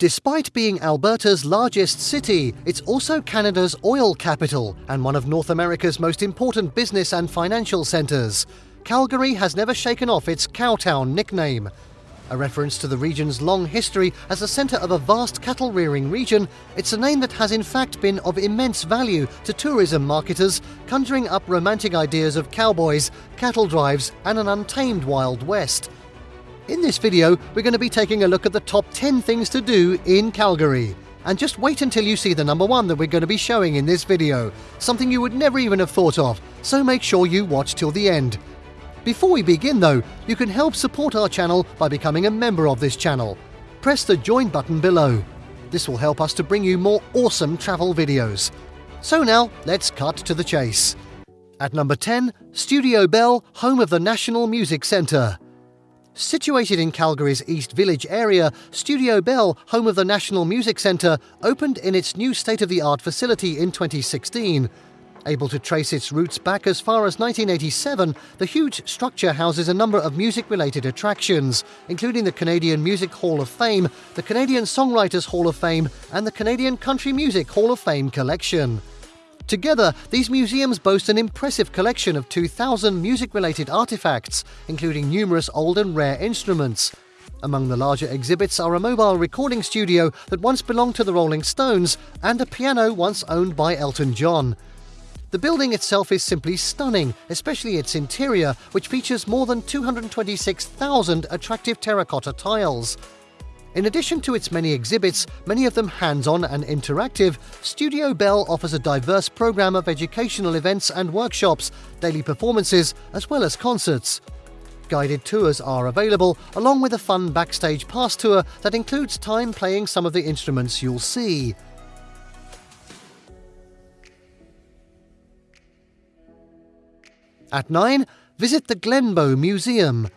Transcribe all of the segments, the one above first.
Despite being Alberta's largest city, it's also Canada's oil capital and one of North America's most important business and financial centres. Calgary has never shaken off its Cowtown nickname. A reference to the region's long history as the centre of a vast cattle rearing region, it's a name that has in fact been of immense value to tourism marketers, conjuring up romantic ideas of cowboys, cattle drives, and an untamed Wild West. In this video, we're going to be taking a look at the top 10 things to do in Calgary. And just wait until you see the number one that we're going to be showing in this video, something you would never even have thought of, so make sure you watch till the end. Before we begin though, you can help support our channel by becoming a member of this channel. Press the join button below. This will help us to bring you more awesome travel videos. So now, let's cut to the chase. At number 10, Studio Bell, home of the National Music Centre. Situated in Calgary's East Village area, Studio Bell, home of the National Music Centre, opened in its new state of the art facility in 2016. Able to trace its roots back as far as 1987, the huge structure houses a number of music related attractions, including the Canadian Music Hall of Fame, the Canadian Songwriters Hall of Fame, and the Canadian Country Music Hall of Fame collection. Together, these museums boast an impressive collection of 2,000 music related artifacts, including numerous old and rare instruments. Among the larger exhibits are a mobile recording studio that once belonged to the Rolling Stones and a piano once owned by Elton John. The building itself is simply stunning, especially its interior, which features more than 226,000 attractive terracotta tiles. In addition to its many exhibits, many of them hands on and interactive, Studio Bell offers a diverse program of educational events and workshops, daily performances, as well as concerts. Guided tours are available, along with a fun backstage pass tour that includes time playing some of the instruments you'll see. At 9, visit the Glenbow Museum.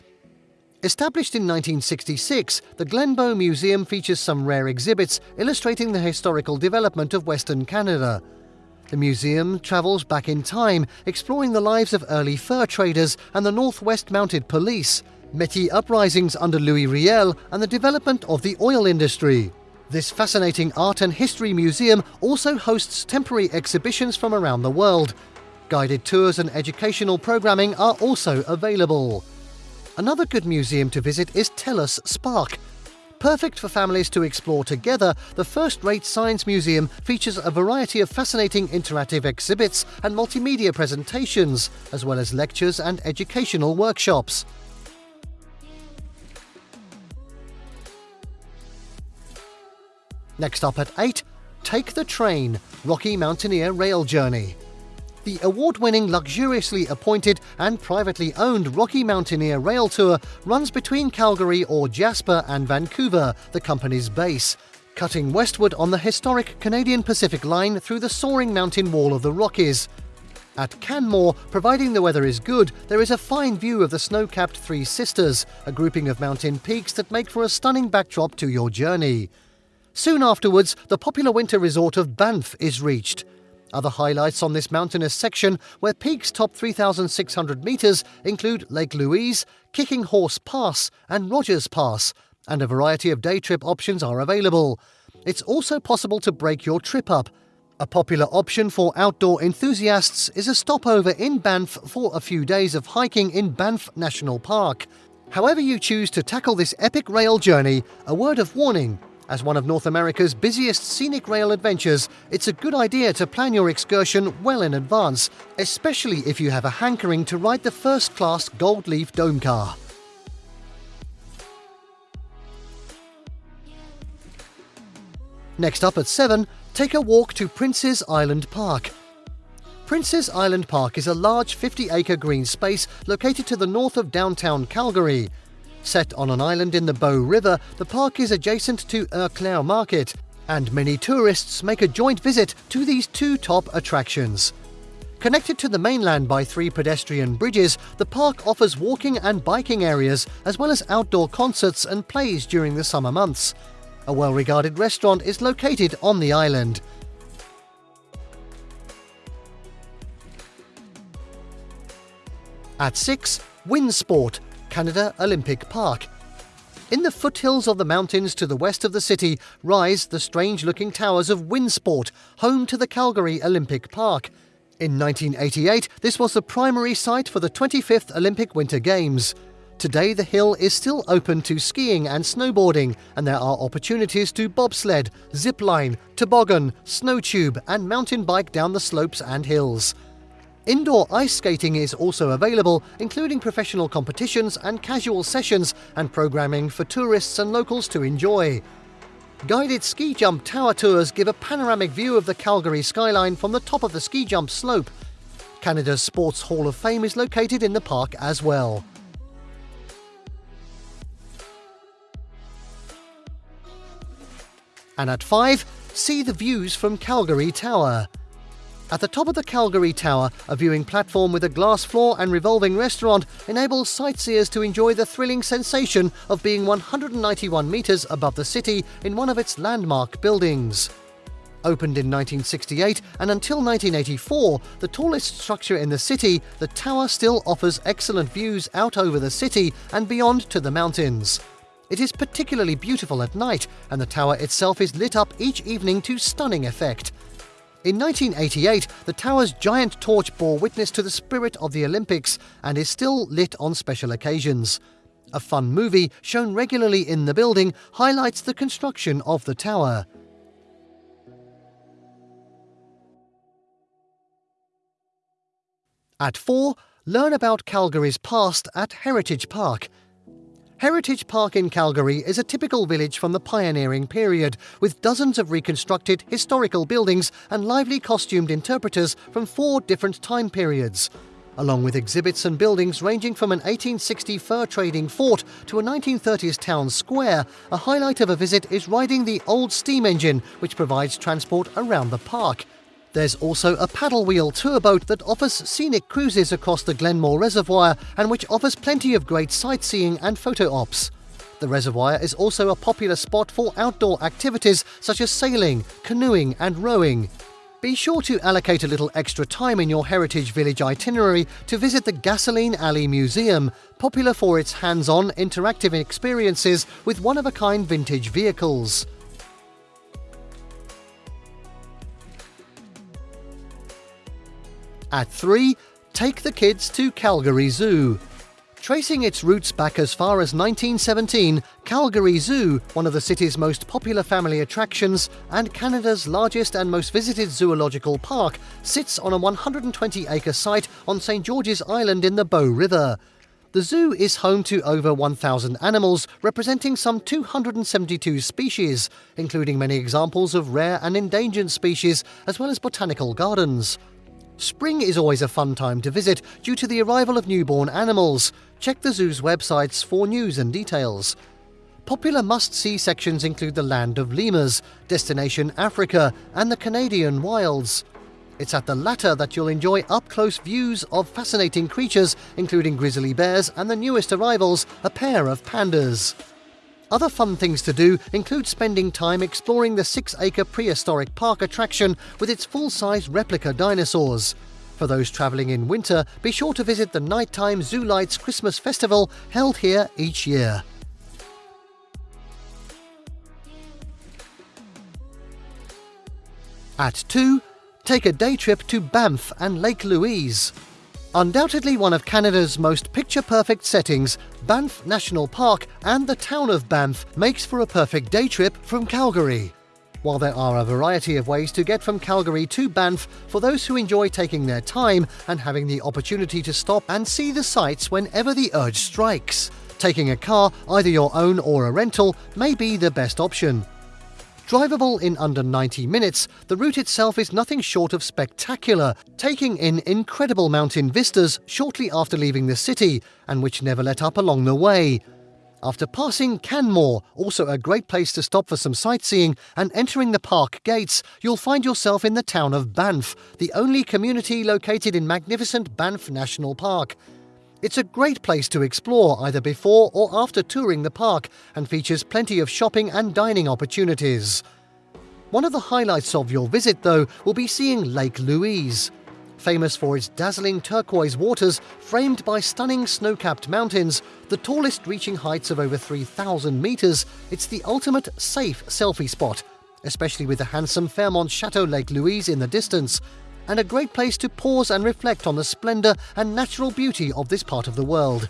Established in 1966, the Glenbow Museum features some rare exhibits illustrating the historical development of Western Canada. The museum travels back in time, exploring the lives of early fur traders and the Northwest Mounted Police, Métis uprisings under Louis Riel, and the development of the oil industry. This fascinating art and history museum also hosts temporary exhibitions from around the world, Guided tours and educational programming are also available. Another good museum to visit is TELUS Spark. Perfect for families to explore together, the first rate science museum features a variety of fascinating interactive exhibits and multimedia presentations, as well as lectures and educational workshops. Next up at 8, Take the Train Rocky Mountaineer Rail Journey the award winning, luxuriously appointed, and privately owned Rocky Mountaineer Rail Tour runs between Calgary or Jasper and Vancouver, the company's base, cutting westward on the historic Canadian Pacific Line through the soaring mountain wall of the Rockies. At Canmore, providing the weather is good, there is a fine view of the snow capped Three Sisters, a grouping of mountain peaks that make for a stunning backdrop to your journey. Soon afterwards, the popular winter resort of Banff is reached. Other highlights on this mountainous section, where peaks top 3,600 metres, include Lake Louise, Kicking Horse Pass, and Rogers Pass, and a variety of day trip options are available. It's also possible to break your trip up. A popular option for outdoor enthusiasts is a stopover in Banff for a few days of hiking in Banff National Park. However, you choose to tackle this epic rail journey, a word of warning as one of North America's busiest scenic rail adventures, it's a good idea to plan your excursion well in advance, especially if you have a hankering to ride the first class Gold Leaf Dome car. Next up at 7, take a walk to Prince's Island Park. Prince's Island Park is a large 50 acre green space located to the north of downtown Calgary. Set on an island in the Bow River, the park is adjacent to Claire Market, and many tourists make a joint visit to these two top attractions. Connected to the mainland by three pedestrian bridges, the park offers walking and biking areas, as well as outdoor concerts and plays during the summer months. A well regarded restaurant is located on the island. At 6, Winsport, Canada Olympic Park. In the foothills of the mountains to the west of the city rise the strange looking towers of Winsport, home to the Calgary Olympic Park. In 1988, this was the primary site for the 25th Olympic Winter Games. Today, the hill is still open to skiing and snowboarding, and there are opportunities to bobsled, zipline, toboggan, snowtube, and mountain bike down the slopes and hills. Indoor ice skating is also available, including professional competitions and casual sessions and programming for tourists and locals to enjoy. Guided ski jump tower tours give a panoramic view of the Calgary skyline from the top of the ski jump slope. Canada's Sports Hall of Fame is located in the park as well. And at 5, see the views from Calgary Tower. At the top of the Calgary Tower, a viewing platform with a glass floor and revolving restaurant enables sightseers to enjoy the thrilling sensation of being 191 metres above the city in one of its landmark buildings. Opened in 1968 and until 1984, the tallest structure in the city, the tower still offers excellent views out over the city and beyond to the mountains. It is particularly beautiful at night, and the tower itself is lit up each evening to stunning effect. In 1988, the tower's giant torch bore witness to the spirit of the Olympics and is still lit on special occasions. A fun movie shown regularly in the building highlights the construction of the tower. At 4, learn about Calgary's past at Heritage Park. Heritage Park in Calgary is a typical village from the pioneering period, with dozens of reconstructed historical buildings and lively costumed interpreters from four different time periods. Along with exhibits and buildings ranging from an 1860 fur trading fort to a 1930s town square, a highlight of a visit is riding the old steam engine, which provides transport around the park. There's also a paddle wheel tour boat that offers scenic cruises across the Glenmore Reservoir and which offers plenty of great sightseeing and photo ops. The reservoir is also a popular spot for outdoor activities such as sailing, canoeing, and rowing. Be sure to allocate a little extra time in your Heritage Village itinerary to visit the Gasoline Alley Museum, popular for its hands on interactive experiences with one of a kind vintage vehicles. At 3, take the kids to Calgary Zoo. Tracing its roots back as far as 1917, Calgary Zoo, one of the city's most popular family attractions and Canada's largest and most visited zoological park, sits on a 120 acre site on St George's Island in the Bow River. The zoo is home to over 1,000 animals, representing some 272 species, including many examples of rare and endangered species, as well as botanical gardens. Spring is always a fun time to visit due to the arrival of newborn animals. Check the zoo's websites for news and details. Popular must-see sections include the Land of Lemurs, Destination Africa, and the Canadian Wilds. It's at the latter that you'll enjoy up-close views of fascinating creatures, including grizzly bears and the newest arrivals, a pair of pandas. Other fun things to do include spending time exploring the six acre prehistoric park attraction with its full size replica dinosaurs. For those travelling in winter, be sure to visit the Nighttime Zoo Lights Christmas Festival held here each year. At 2, take a day trip to Banff and Lake Louise. Undoubtedly one of Canada's most picture-perfect settings, Banff National Park and the town of Banff makes for a perfect day trip from Calgary. While there are a variety of ways to get from Calgary to Banff for those who enjoy taking their time and having the opportunity to stop and see the sights whenever the urge strikes, taking a car, either your own or a rental, may be the best option. Drivable in under 90 minutes, the route itself is nothing short of spectacular, taking in incredible mountain vistas shortly after leaving the city, and which never let up along the way. After passing Canmore, also a great place to stop for some sightseeing, and entering the park gates, you'll find yourself in the town of Banff, the only community located in magnificent Banff National Park. It's a great place to explore either before or after touring the park and features plenty of shopping and dining opportunities. One of the highlights of your visit, though, will be seeing Lake Louise. Famous for its dazzling turquoise waters framed by stunning snow capped mountains, the tallest reaching heights of over 3,000 metres, it's the ultimate safe selfie spot, especially with the handsome Fairmont Chateau Lake Louise in the distance, and a great place to pause and reflect on the splendour and natural beauty of this part of the world.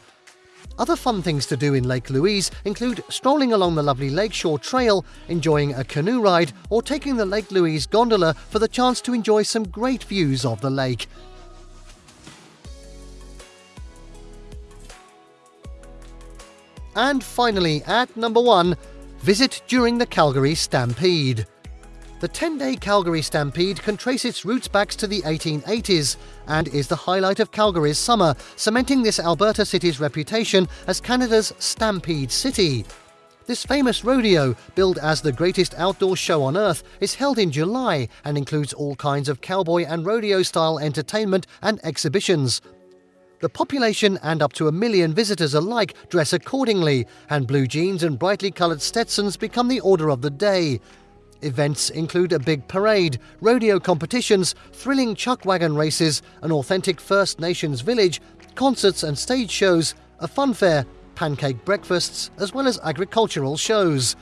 Other fun things to do in Lake Louise include strolling along the lovely Lakeshore Trail, enjoying a canoe ride, or taking the Lake Louise gondola for the chance to enjoy some great views of the lake. And finally, at number one, visit during the Calgary Stampede. The 10 day Calgary Stampede can trace its roots back to the 1880s and is the highlight of Calgary's summer, cementing this Alberta city's reputation as Canada's Stampede City. This famous rodeo, billed as the greatest outdoor show on earth, is held in July and includes all kinds of cowboy and rodeo style entertainment and exhibitions. The population and up to a million visitors alike dress accordingly, and blue jeans and brightly coloured Stetsons become the order of the day. Events include a big parade, rodeo competitions, thrilling chuck wagon races, an authentic First Nations village, concerts and stage shows, a fun fair, pancake breakfasts, as well as agricultural shows.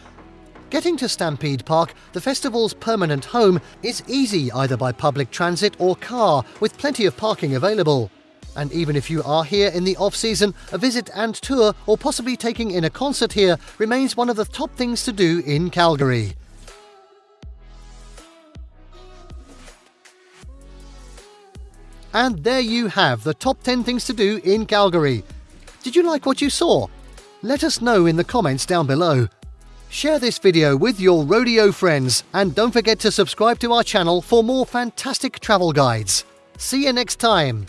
Getting to Stampede Park, the festival's permanent home, is easy either by public transit or car, with plenty of parking available. And even if you are here in the off season, a visit and tour, or possibly taking in a concert here, remains one of the top things to do in Calgary. And there you have the top 10 things to do in Calgary. Did you like what you saw? Let us know in the comments down below. Share this video with your rodeo friends and don't forget to subscribe to our channel for more fantastic travel guides. See you next time!